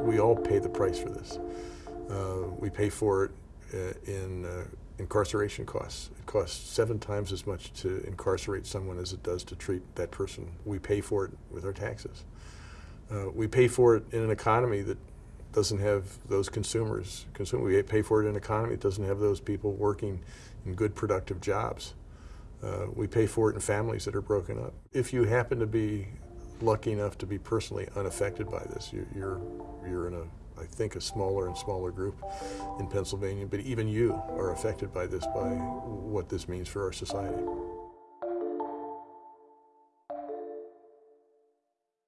we all pay the price for this. Uh, we pay for it uh, in uh, incarceration costs. It costs seven times as much to incarcerate someone as it does to treat that person. We pay for it with our taxes. Uh, we pay for it in an economy that doesn't have those consumers. Consume, we pay for it in an economy that doesn't have those people working in good productive jobs. Uh, we pay for it in families that are broken up. If you happen to be lucky enough to be personally unaffected by this, you, you're, you're in a I think, a smaller and smaller group in Pennsylvania, but even you are affected by this, by what this means for our society.